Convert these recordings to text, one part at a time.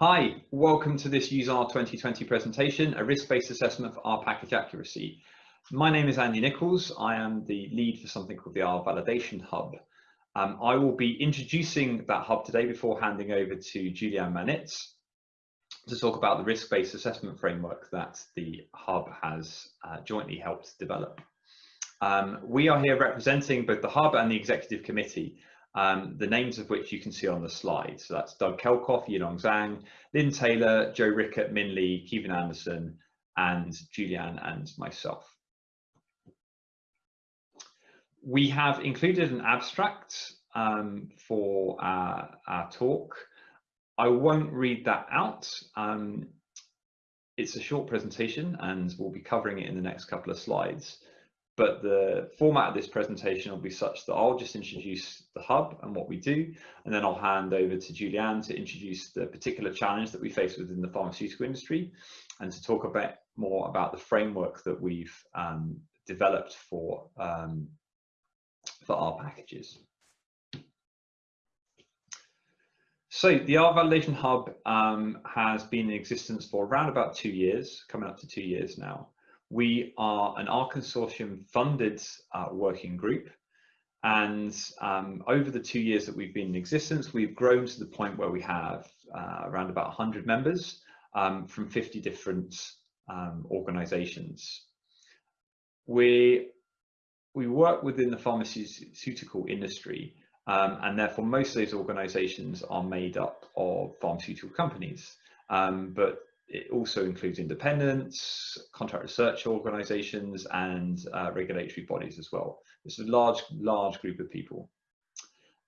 Hi, welcome to this useR! 2020 presentation, a risk-based assessment for R package accuracy. My name is Andy Nichols. I am the lead for something called the R Validation Hub. Um, I will be introducing that hub today before handing over to Julian Manitz to talk about the risk-based assessment framework that the hub has uh, jointly helped develop. Um, we are here representing both the hub and the executive committee um, the names of which you can see on the slide. So that's Doug Kelkhoff, Yilong Zhang, Lynn Taylor, Joe Rickert, Min Lee, Keaven Anderson, and Julian and myself. We have included an abstract um, for our, our, talk. I won't read that out. Um, it's a short presentation and we'll be covering it in the next couple of slides but the format of this presentation will be such that I'll just introduce the hub and what we do, and then I'll hand over to Julianne to introduce the particular challenge that we face within the pharmaceutical industry and to talk a bit more about the framework that we've um, developed for, um, for R packages. So the R Validation Hub um, has been in existence for around about two years, coming up to two years now. We are an R Consortium funded uh, working group. And um, over the two years that we've been in existence, we've grown to the point where we have uh, around about 100 members um, from 50 different um, organizations. We, we work within the pharmaceutical industry um, and therefore most of those organizations are made up of pharmaceutical companies. Um, but it also includes independents, contract research organizations, and uh, regulatory bodies as well. It's a large, large group of people.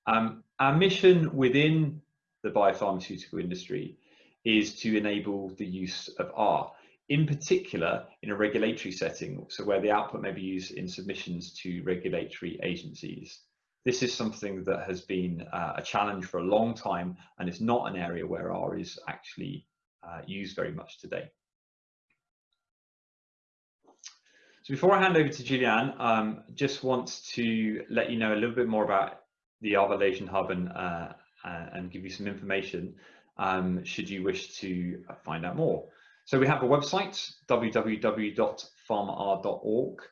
Um, our mission within the biopharmaceutical industry is to enable the use of R, in particular in a regulatory setting, so where the output may be used in submissions to regulatory agencies. This is something that has been uh, a challenge for a long time, and it's not an area where R is actually uh, used very much today. So before I hand over to Julianne, um, just want to let you know a little bit more about the R Hub and, uh, uh, and give you some information um, should you wish to find out more. So we have a website, www.pharmar.org.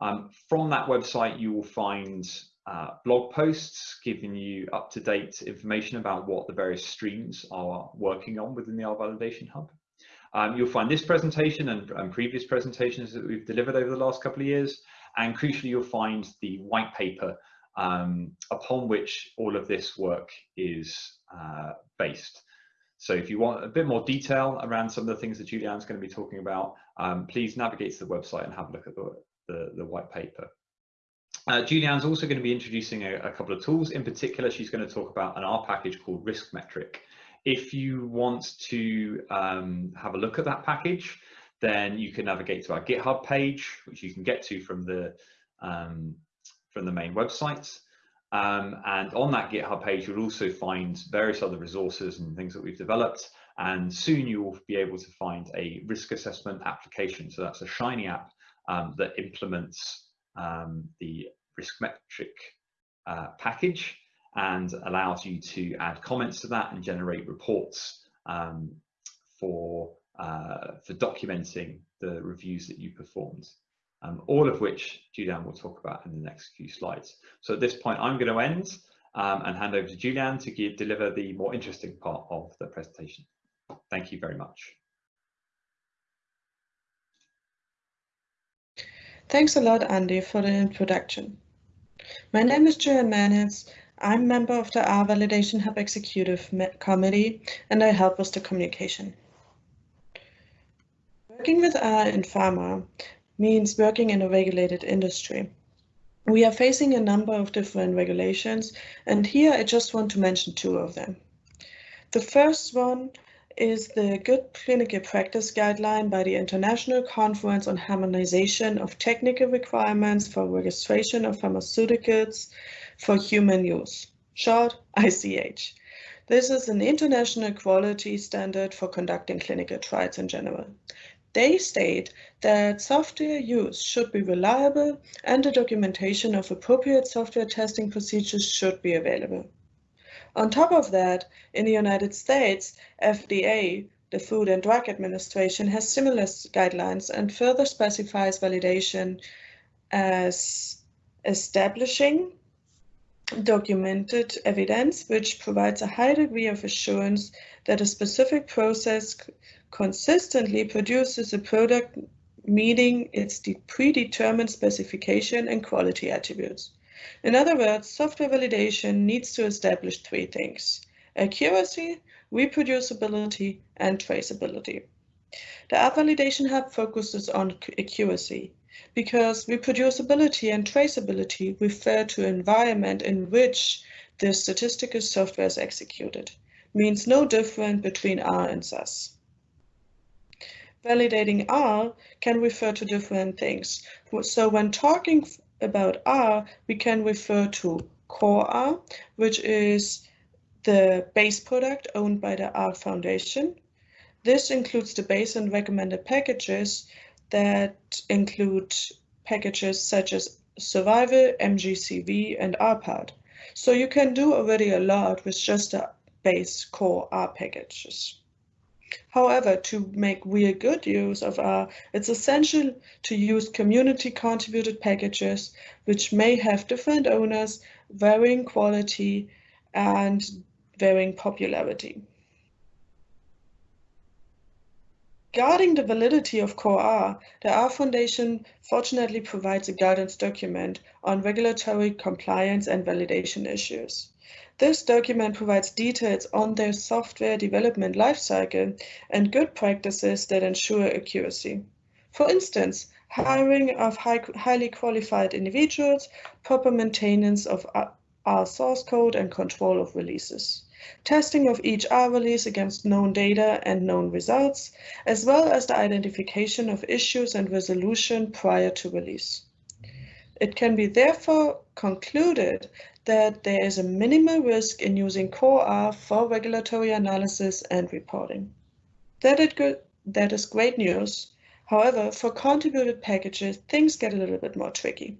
Um, from that website, you will find uh, blog posts giving you up-to-date information about what the various streams are working on within the R Validation Hub. Um, you'll find this presentation and, and, previous presentations that we've delivered over the last couple of years, and crucially you'll find the white paper um, upon which all of this work is uh, based. So if you want a bit more detail around some of the things that Julianne's going to be talking about, um, please navigate to the website and have a look at the, the, the white paper. Uh, Julianne's also going to be introducing a, a, couple of tools. In particular, she's going to talk about an R package called RiskMetric. If you want to um, have a look at that package, then you can navigate to our GitHub page, which you can get to from the um, from the main website. Um, and on that GitHub page, you'll also find various other resources and things that we've developed. And soon you will be able to find a risk assessment application. So that's a Shiny app um, that implements um, the RiskMetric uh, package and allows you to add comments to that and generate reports um, for, uh, for documenting the reviews that you performed. Um, all of which Julian will talk about in the next few slides. So at this point, I'm going to end um, and hand over to Julian to give, deliver the more interesting part of the presentation. Thank you very much. Thanks a lot, Andy, for the introduction. My name is Julian Manitz. I'm member of the R Validation Hub Executive Committee, and I help with the communication. Working with R in pharma means working in a regulated industry. We are facing a number of different regulations, and here I just want to mention two of them. The first one is the Good Clinical Practice Guideline by the International Conference on Harmonization of Technical Requirements for Registration of Pharmaceuticals for Human Use, short ICH. This is an international quality standard for conducting clinical trials in general. They state that software use should be reliable and the documentation of appropriate software testing procedures should be available. On top of that, in the United States, FDA, the Food and Drug Administration, has similar guidelines and further specifies validation as establishing documented evidence which provides a high degree of assurance that a specific process consistently produces a product meeting its predetermined specification and quality attributes. In other words, software validation needs to establish three things, accuracy, reproducibility, and traceability. The R Validation Hub focuses on accuracy because reproducibility and traceability refer to environment in which the statistical software is executed, means no different between R and SAS. Validating R can refer to different things. So when talking about R, we can refer to core R, which is the base product owned by the R Foundation. This includes the base and recommended packages that include packages such as Survival, MGCV, and rpart. So you can do already a lot with just the base core R packages. However, to make real good use of R, it's essential to use community contributed packages, which may have different owners, varying quality, and varying popularity. Guarding the validity of Core R, the R Foundation fortunately provides a guidance document on regulatory compliance and validation issues. This document provides details on their software development lifecycle and good practices that ensure accuracy. For instance, hiring of high, highly qualified individuals, proper maintenance of R source code and control of releases testing of each R release against known data and known results, as well as the identification of issues and resolution prior to release. It can be therefore concluded that there is a minimal risk in using Core R for regulatory analysis and reporting. That, it that is great news. However, for contributed packages, things get a little bit more tricky.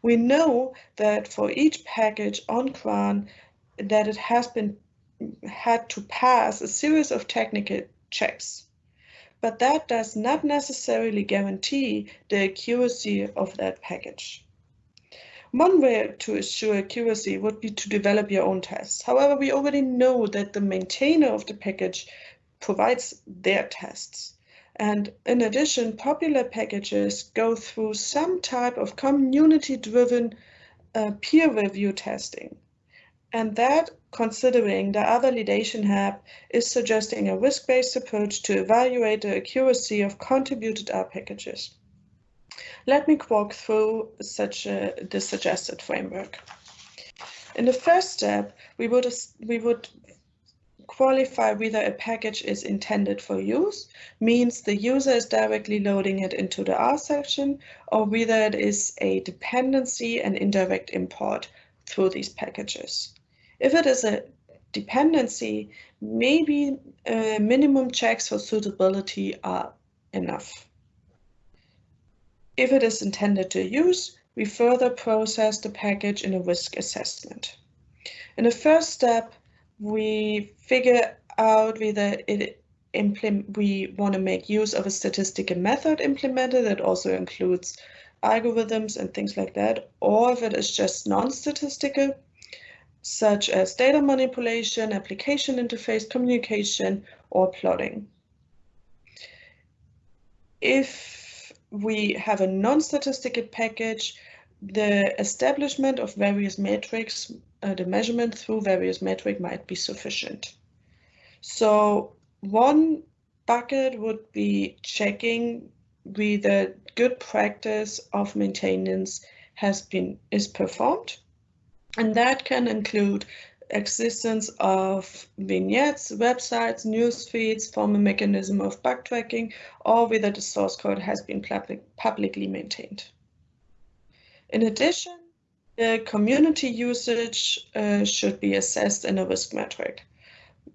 We know that for each package on CRAN, that it has been had to pass a series of technical checks. But that does not necessarily guarantee the accuracy of that package. One way to assure accuracy would be to develop your own tests. However, we already know that the maintainer of the package provides their tests. And in addition, popular packages go through some type of community-driven uh, peer review testing. And that, considering the R Validation Hub is suggesting a risk-based approach to evaluate the accuracy of contributed R packages. Let me walk through such a, the suggested framework. In the first step, we would, we would qualify whether a package is intended for use, means the user is directly loading it into the R session, or whether it is a dependency and indirect import through these packages. If it is a dependency, maybe uh, minimum checks for suitability are enough. If it is intended to use, we further process the package in a risk assessment. In the first step, we figure out whether it we want to make use of a statistical method implemented that also includes algorithms and things like that, or if it is just non-statistical, such as data manipulation, application interface, communication, or plotting. If we have a non-statistical package, the establishment of various metrics, uh, the measurement through various metrics might be sufficient. So one bucket would be checking whether good practice of maintenance has been is performed and that can include existence of vignettes, websites, news feeds, form a mechanism of bug tracking, or whether the source code has been public, publicly maintained. In addition, the community usage uh, should be assessed in a risk metric.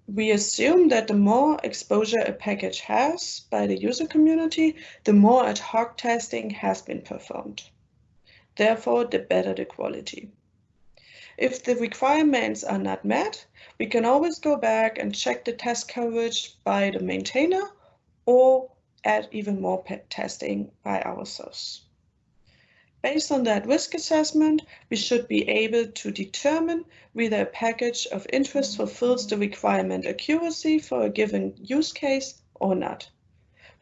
We assume that the more exposure a package has by the user community, the more ad hoc testing has been performed. Therefore, the better the quality. If the requirements are not met, we can always go back and check the test coverage by the maintainer or add even more testing by ourselves. Based on that risk assessment, we should be able to determine whether a package of interest fulfills the requirement accuracy for a given use case or not.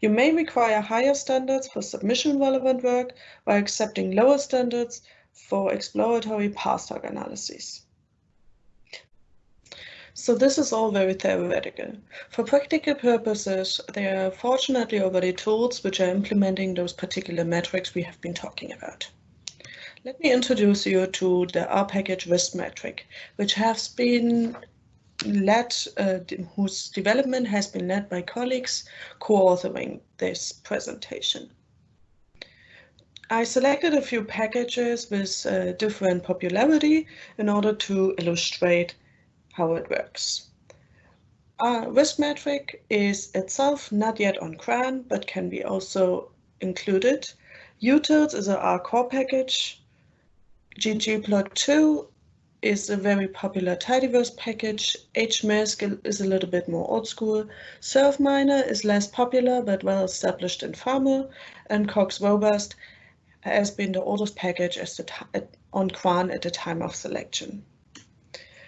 You may require higher standards for submission relevant work while accepting lower standards for exploratory post hoc analyses. So this is all very theoretical. For practical purposes, there are fortunately already tools which are implementing those particular metrics we have been talking about. Let me introduce you to the R package RiskMetric, which has been led, uh, whose development has been led by colleagues co-authoring this presentation. I selected a few packages with uh, different popularity in order to illustrate how it works. Our RiskMetric is itself not yet on CRAN, but can be also included. Utils is a R core package. ggplot2 is a very popular tidyverse package. HMISC is a little bit more old school. survminer is less popular but well established in Pharma, and Cox Robust has been the oldest package on CRAN at the time of selection.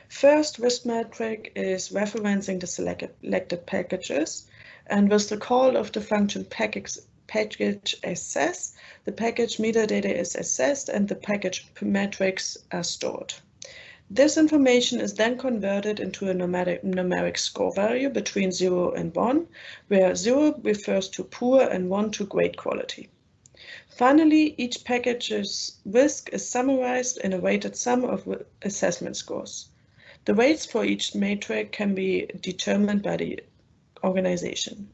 First, RiskMetric is referencing the selected packages, and with the call of the function package, package assess, the package metadata is assessed and the package metrics are stored. This information is then converted into a numeric, numeric score value between 0 and 1, where 0 refers to poor and 1 to great quality. Finally, each package's risk is summarized in a weighted sum of assessment scores. The weights for each matrix can be determined by the organization.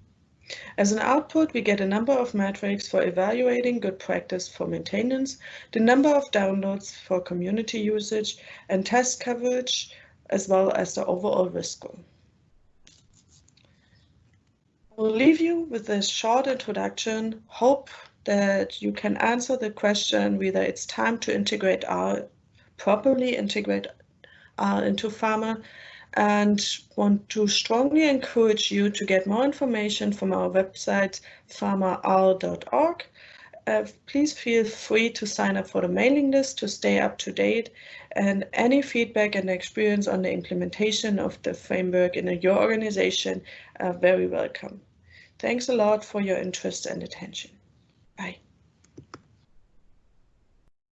As an output, we get a number of metrics for evaluating good practice for maintenance, the number of downloads for community usage, and test coverage, as well as the overall risk score. I will leave you with this short introduction. Hope that you can answer the question whether it's time to integrate R, properly integrate R into Pharma and want to strongly encourage you to get more information from our website pharmaR.org. Uh, please feel free to sign up for the mailing list to stay up to date and any feedback and experience on the implementation of the framework in your organization are very welcome. Thanks a lot for your interest and attention. Bye.